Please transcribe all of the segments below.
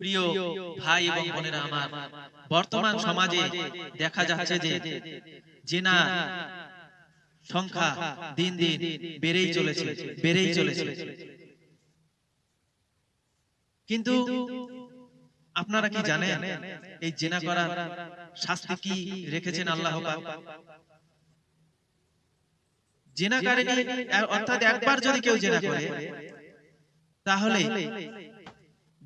প্রিয় ভাই এবং বোনেরা আমার বর্তমান সমাজে দেখা যাচ্ছে যে জেনা সংখ্যা দিন দিন বেড়েই চলেছে বেড়েই চলেছে। কিন্তু আপনারা কি জানেন এই জেনা করার শাস্তি কি রেখেছেন আল্লাহ পাক? জেনাকারিনী অর্থাৎ একবার যদি কেউ জেনা করে তাহলে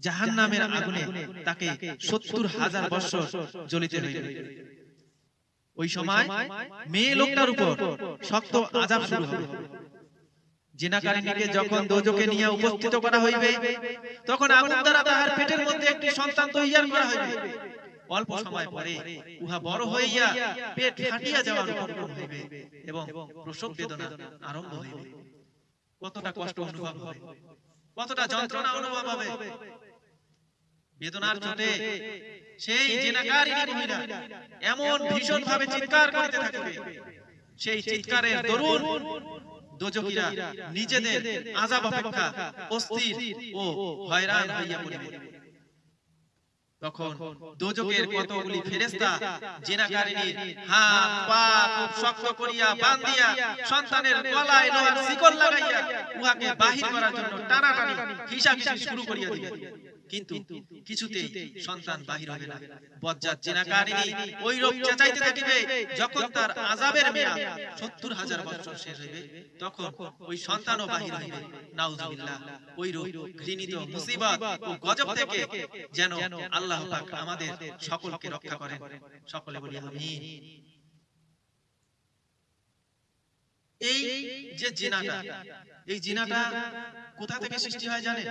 জাহান্নামের আগুনে তাকে সত্তর হাজার বছর জ্বলিতে হইবে ওই সময় মেয়ে লোকটার উপর শক্ত আজাব শুরু হবে। যখন দোজকে নিয়ে উপস্থিত করা হইবে তখন আগুন দ্বারা তাহার পেটের মধ্যে একটি সন্তান তৈয়ার করা হইবে। অল্প সময় পরে উহা বড় হইয়া পেট ফাটিয়া যাওয়ার উপক্রম হইবে এবং প্রসব বেদনা আরম্ভ হইবে। কতটা কষ্ট অনুভব হবে? কতটা যন্ত্রণা অনুভব হবে বেদনার চোটে সেই জেনাকারিনী মহিলা এমন ভীষণ ভাবে চিৎকার করতে থাকবে। সেই চিৎকারের দরুন দোজকিরা নিজেদের আজাব অপেক্ষা অস্থির ও হয়রান হইয়া পড়িবে। তখন দোজকের কতগুলি ফেরেশতা জেনাকারিনীর হাত পা খুব শক্ত করিয়া বান্ধিয়া সন্তানের গলায় লোহার শিকল লাগাইয়া উহাকে বাহির করার জন্য টানাটানি হিসাব শুরু করিয়া দিবে কিন্তু কিছুতেই সন্তান বাহির হবে না। বজ্জাত জেনাকারিনী ওই রোগ চেঁচাইতে থাকিবে। যখন তার আজাবের মেয়াদ সত্তর হাজার বছর শেষ হইবে তখন ওই সন্তানও বাহির হইবে। নাউজুবিল্লাহ। ওই রোগ ঘৃণিত মুসিবত ও গজব থেকে যেন আল্লাহ পাক আমাদের সকলকে রক্ষা করেন। সকলে বলি আমিন। এই যে জিনাটা এই জিনাটা কোথা থেকে সৃষ্টি হয় জানেন?